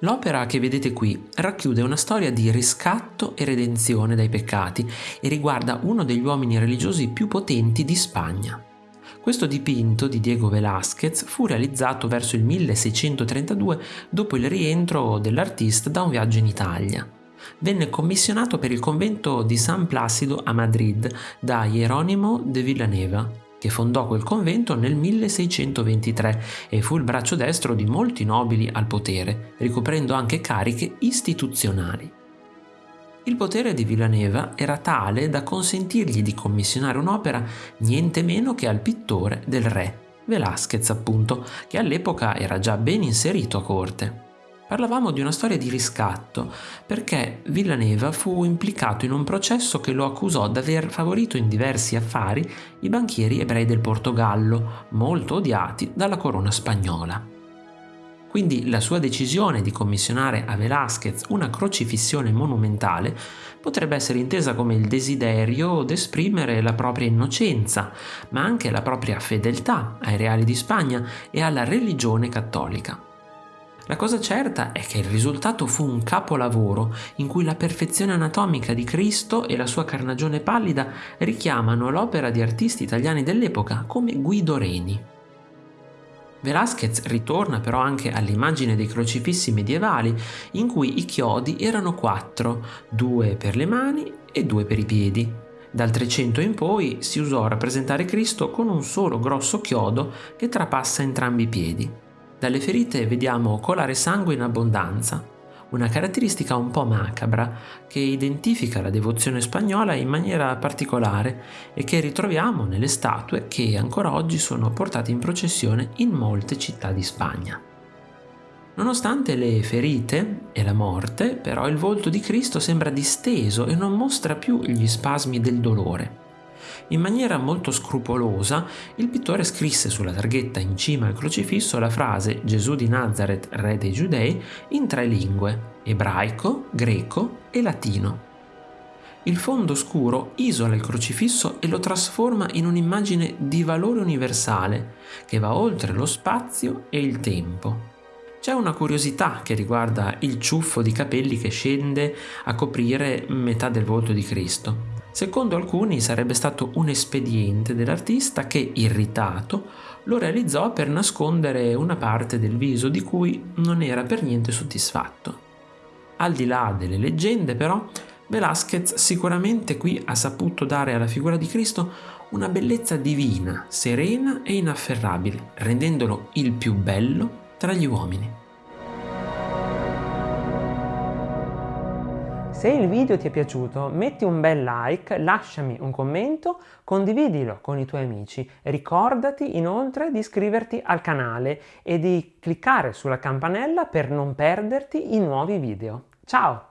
L'opera che vedete qui racchiude una storia di riscatto e redenzione dai peccati e riguarda uno degli uomini religiosi più potenti di Spagna. Questo dipinto di Diego Velázquez fu realizzato verso il 1632 dopo il rientro dell'artista da un viaggio in Italia. Venne commissionato per il convento di San Placido a Madrid da Jeronimo de Villaneva, che fondò quel convento nel 1623 e fu il braccio destro di molti nobili al potere, ricoprendo anche cariche istituzionali. Il potere di Villaneva era tale da consentirgli di commissionare un'opera niente meno che al pittore del re, Velázquez appunto, che all'epoca era già ben inserito a corte. Parlavamo di una storia di riscatto, perché Villaneva fu implicato in un processo che lo accusò d'aver favorito in diversi affari i banchieri ebrei del Portogallo, molto odiati dalla corona spagnola. Quindi la sua decisione di commissionare a Velázquez una crocifissione monumentale potrebbe essere intesa come il desiderio d'esprimere la propria innocenza, ma anche la propria fedeltà ai reali di Spagna e alla religione cattolica. La cosa certa è che il risultato fu un capolavoro in cui la perfezione anatomica di Cristo e la sua carnagione pallida richiamano l'opera di artisti italiani dell'epoca come Guido Reni. Velázquez ritorna però anche all'immagine dei crocifissi medievali in cui i chiodi erano quattro, due per le mani e due per i piedi. Dal 300 in poi si usò rappresentare Cristo con un solo grosso chiodo che trapassa entrambi i piedi. Dalle ferite vediamo colare sangue in abbondanza, una caratteristica un po' macabra che identifica la devozione spagnola in maniera particolare e che ritroviamo nelle statue che ancora oggi sono portate in processione in molte città di Spagna. Nonostante le ferite e la morte, però il volto di Cristo sembra disteso e non mostra più gli spasmi del dolore. In maniera molto scrupolosa, il pittore scrisse sulla targhetta in cima al crocifisso la frase Gesù di Nazareth, re dei giudei, in tre lingue, ebraico, greco e latino. Il fondo scuro isola il crocifisso e lo trasforma in un'immagine di valore universale che va oltre lo spazio e il tempo. C'è una curiosità che riguarda il ciuffo di capelli che scende a coprire metà del volto di Cristo. Secondo alcuni sarebbe stato un espediente dell'artista che, irritato, lo realizzò per nascondere una parte del viso di cui non era per niente soddisfatto. Al di là delle leggende, però, Velázquez sicuramente qui ha saputo dare alla figura di Cristo una bellezza divina, serena e inafferrabile, rendendolo il più bello tra gli uomini. Se il video ti è piaciuto metti un bel like, lasciami un commento, condividilo con i tuoi amici. Ricordati inoltre di iscriverti al canale e di cliccare sulla campanella per non perderti i nuovi video. Ciao!